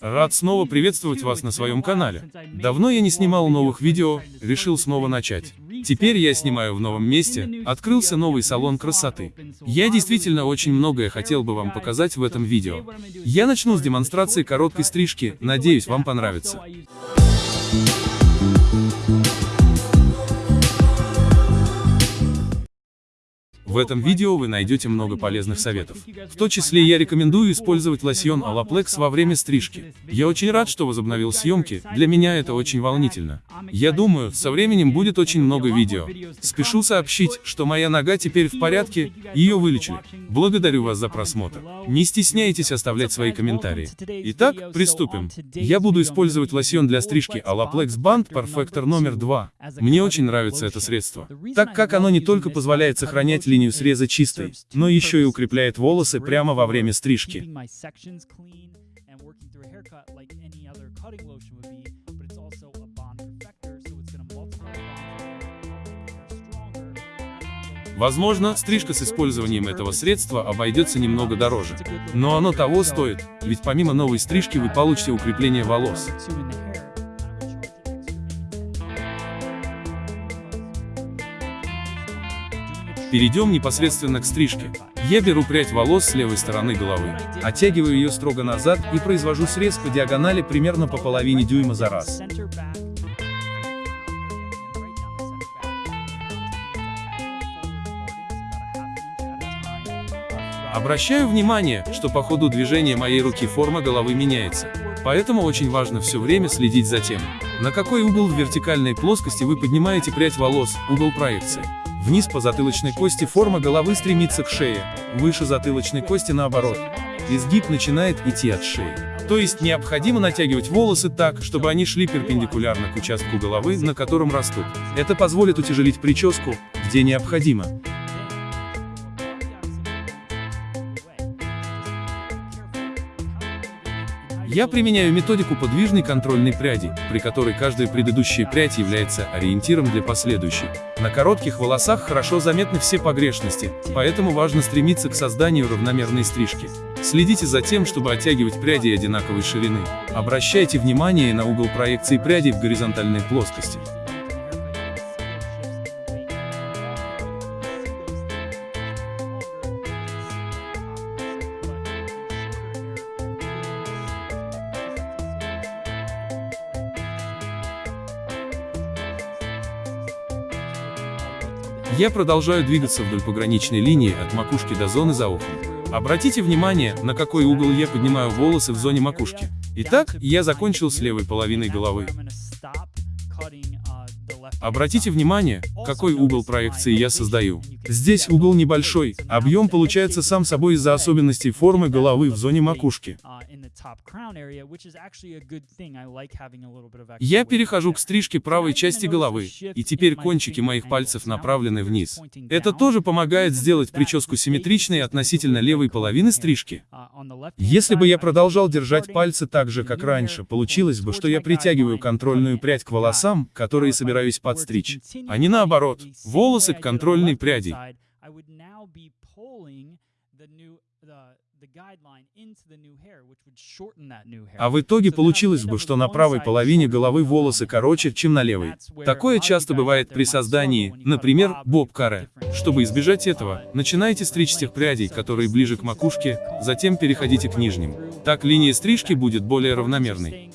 Рад снова приветствовать вас на своем канале. Давно я не снимал новых видео, решил снова начать. Теперь я снимаю в новом месте, открылся новый салон красоты. Я действительно очень многое хотел бы вам показать в этом видео. Я начну с демонстрации короткой стрижки, надеюсь вам понравится. В этом видео вы найдете много полезных советов. В том числе я рекомендую использовать лосьон Alaplex во время стрижки. Я очень рад, что возобновил съемки, для меня это очень волнительно. Я думаю, со временем будет очень много видео. Спешу сообщить, что моя нога теперь в порядке, ее вылечили. Благодарю вас за просмотр. Не стесняйтесь оставлять свои комментарии. Итак, приступим. Я буду использовать лосьон для стрижки Alaplex Band Perfector номер 2. Мне очень нравится это средство, так как оно не только позволяет сохранять линию среза чистой, но еще и укрепляет волосы прямо во время стрижки. Возможно, стрижка с использованием этого средства обойдется немного дороже. Но оно того стоит, ведь помимо новой стрижки вы получите укрепление волос. Перейдем непосредственно к стрижке. Я беру прядь волос с левой стороны головы, оттягиваю ее строго назад и произвожу срез по диагонали примерно по половине дюйма за раз. Обращаю внимание, что по ходу движения моей руки форма головы меняется. Поэтому очень важно все время следить за тем, на какой угол в вертикальной плоскости вы поднимаете прядь волос, угол проекции. Вниз по затылочной кости форма головы стремится к шее, выше затылочной кости наоборот. Изгиб начинает идти от шеи. То есть необходимо натягивать волосы так, чтобы они шли перпендикулярно к участку головы, на котором растут. Это позволит утяжелить прическу, где необходимо. Я применяю методику подвижной контрольной пряди, при которой каждая предыдущая прядь является ориентиром для последующей. На коротких волосах хорошо заметны все погрешности, поэтому важно стремиться к созданию равномерной стрижки. Следите за тем, чтобы оттягивать пряди одинаковой ширины. Обращайте внимание на угол проекции прядей в горизонтальной плоскости. Я продолжаю двигаться вдоль пограничной линии от макушки до зоны за ухом. Обратите внимание, на какой угол я поднимаю волосы в зоне макушки. Итак, я закончил с левой половиной головы. Обратите внимание, какой угол проекции я создаю. Здесь угол небольшой, объем получается сам собой из-за особенностей формы головы в зоне макушки. Я перехожу к стрижке правой части головы, и теперь кончики моих пальцев направлены вниз. Это тоже помогает сделать прическу симметричной относительно левой половины стрижки. Если бы я продолжал держать пальцы так же, как раньше, получилось бы, что я притягиваю контрольную прядь к волосам, которые собираюсь подстричь, а не наоборот, волосы к контрольной пряди. А в итоге получилось бы, что на правой половине головы волосы короче, чем на левой. Такое часто бывает при создании, например, боб-каре. Чтобы избежать этого, начинайте стричь тех прядей, которые ближе к макушке, затем переходите к нижним. Так линия стрижки будет более равномерной.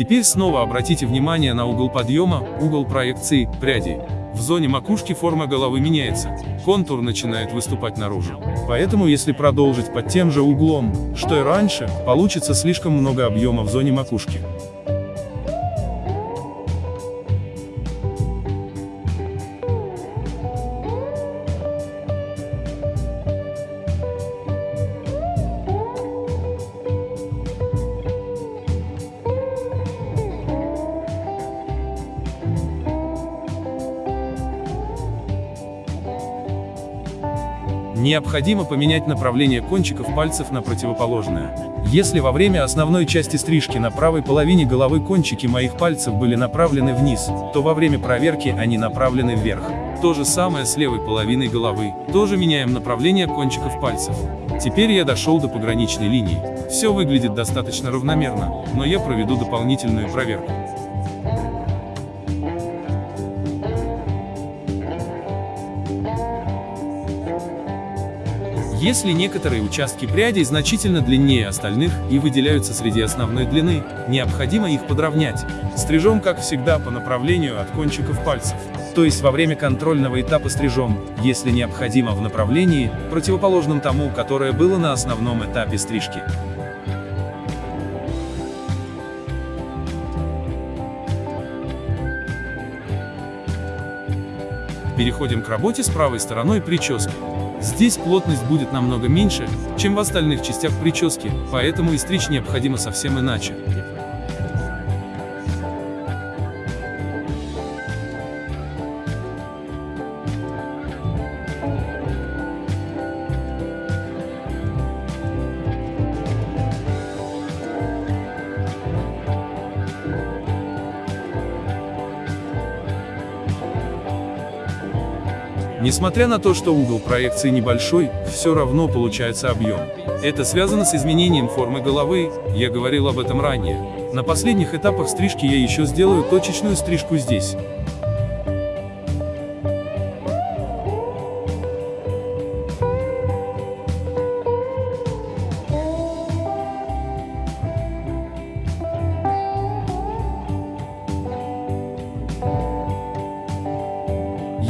Теперь снова обратите внимание на угол подъема, угол проекции, пряди. В зоне макушки форма головы меняется, контур начинает выступать наружу. Поэтому если продолжить под тем же углом, что и раньше, получится слишком много объема в зоне макушки. Необходимо поменять направление кончиков пальцев на противоположное. Если во время основной части стрижки на правой половине головы кончики моих пальцев были направлены вниз, то во время проверки они направлены вверх. То же самое с левой половиной головы, тоже меняем направление кончиков пальцев. Теперь я дошел до пограничной линии. Все выглядит достаточно равномерно, но я проведу дополнительную проверку. Если некоторые участки прядей значительно длиннее остальных и выделяются среди основной длины, необходимо их подровнять. Стрижем, как всегда, по направлению от кончиков пальцев. То есть во время контрольного этапа стрижем, если необходимо в направлении, противоположном тому, которое было на основном этапе стрижки. Переходим к работе с правой стороной прически. Здесь плотность будет намного меньше, чем в остальных частях прически, поэтому и стричь необходимо совсем иначе. Несмотря на то, что угол проекции небольшой, все равно получается объем. Это связано с изменением формы головы, я говорил об этом ранее. На последних этапах стрижки я еще сделаю точечную стрижку здесь.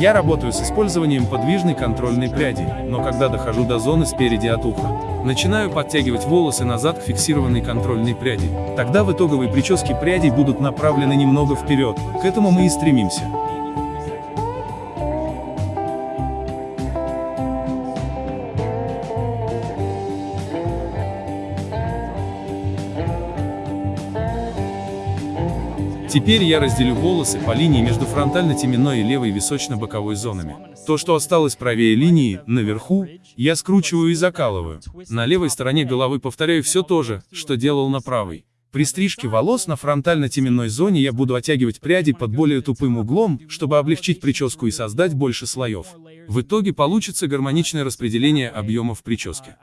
Я работаю с использованием подвижной контрольной пряди, но когда дохожу до зоны спереди от уха, начинаю подтягивать волосы назад к фиксированной контрольной пряди. Тогда в итоговой прическе пряди будут направлены немного вперед, к этому мы и стремимся. Теперь я разделю волосы по линии между фронтально-теменной и левой височно-боковой зонами. То, что осталось правее линии, наверху, я скручиваю и закалываю. На левой стороне головы повторяю все то же, что делал на правой. При стрижке волос на фронтально-теменной зоне я буду оттягивать пряди под более тупым углом, чтобы облегчить прическу и создать больше слоев. В итоге получится гармоничное распределение объемов прически.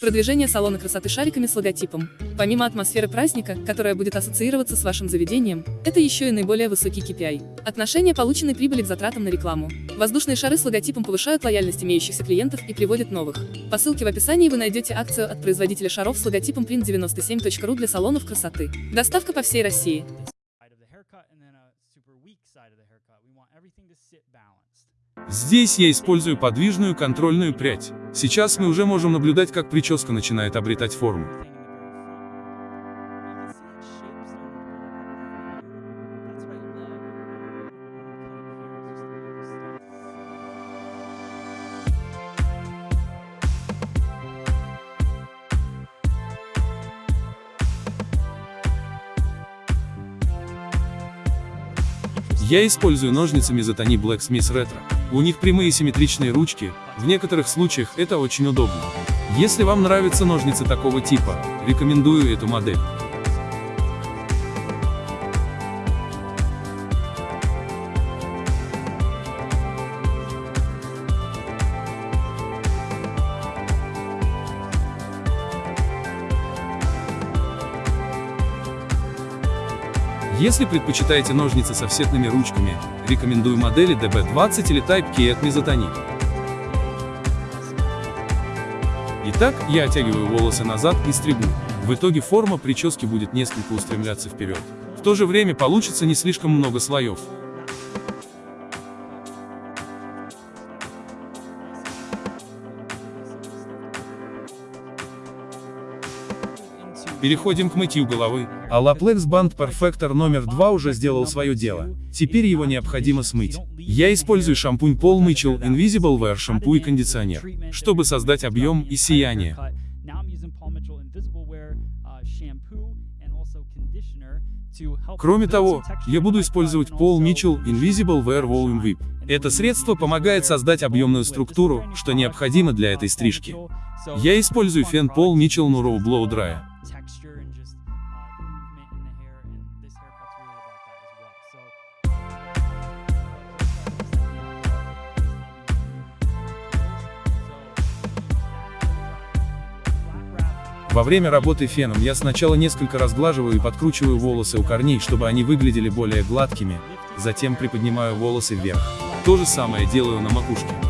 Продвижение салона красоты шариками с логотипом. Помимо атмосферы праздника, которая будет ассоциироваться с вашим заведением, это еще и наиболее высокий KPI. Отношение полученной прибыли к затратам на рекламу. Воздушные шары с логотипом повышают лояльность имеющихся клиентов и приводят новых. По ссылке в описании вы найдете акцию от производителя шаров с логотипом print97.ru для салонов красоты. Доставка по всей России. Здесь я использую подвижную контрольную прядь. Сейчас мы уже можем наблюдать, как прическа начинает обретать форму. Я использую ножницы Mizotani Black Smith Retro. У них прямые симметричные ручки, в некоторых случаях это очень удобно. Если вам нравятся ножницы такого типа, рекомендую эту модель. Если предпочитаете ножницы с офсетными ручками, рекомендую модели DB20 или Type K от Mizotani. Итак, я оттягиваю волосы назад и стригу. В итоге форма прически будет несколько устремляться вперед. В то же время получится не слишком много слоев. Переходим к мытью головы. А Laplex Band Perfector номер 2 уже сделал свое дело. Теперь его необходимо смыть. Я использую шампунь Paul Mitchell Invisible Wear шампунь и кондиционер, чтобы создать объем и сияние. Кроме того, я буду использовать Paul Mitchell Invisible Wear Volume Whip. Это средство помогает создать объемную структуру, что необходимо для этой стрижки. Я использую фен Paul Mitchell Nuro Blow Dry. Во время работы феном я сначала несколько разглаживаю и подкручиваю волосы у корней, чтобы они выглядели более гладкими, затем приподнимаю волосы вверх. То же самое делаю на макушке.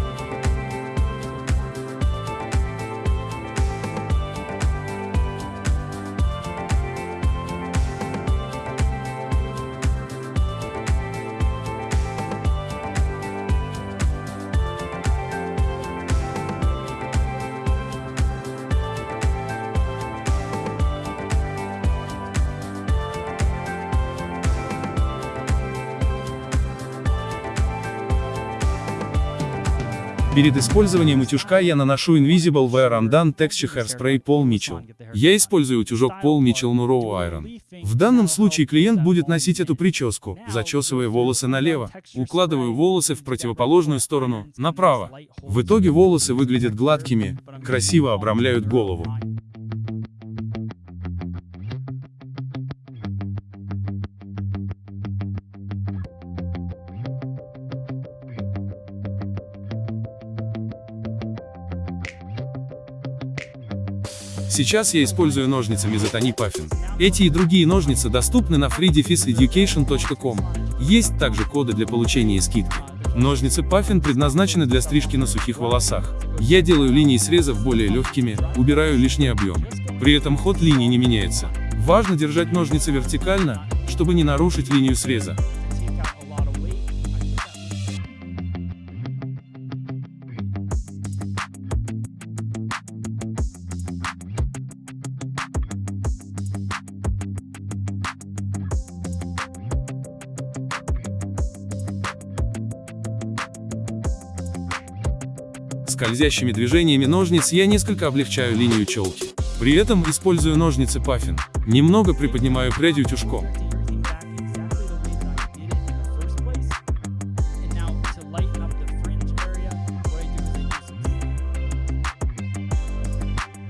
Перед использованием утюжка я наношу Invisible Wear Undone Texture Hairspray Paul Mitchell. Я использую утюжок Paul Mitchell Nuro Iron. В данном случае клиент будет носить эту прическу, зачесывая волосы налево, укладываю волосы в противоположную сторону, направо. В итоге волосы выглядят гладкими, красиво обрамляют голову. Сейчас я использую ножницы Mizotoni Puffin. Эти и другие ножницы доступны на freedefiseducation.com. Есть также коды для получения скидки. Ножницы Puffin предназначены для стрижки на сухих волосах. Я делаю линии срезов более легкими, убираю лишний объем. При этом ход линии не меняется. Важно держать ножницы вертикально, чтобы не нарушить линию среза. Скользящими движениями ножниц я несколько облегчаю линию челки. При этом использую ножницы Puffin. Немного приподнимаю прядь утюжком.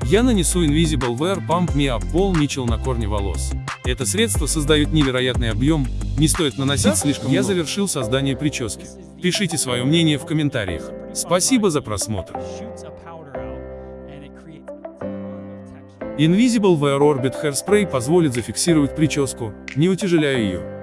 Я нанесу Invisible Wear Pump Me Up Paul Mitchell на корни волос. Это средство создает невероятный объем, не стоит наносить слишком Я завершил создание прически. Пишите свое мнение в комментариях. Спасибо за просмотр. Invisible Wear Orbit Hairspray позволит зафиксировать прическу, не утяжеляя ее.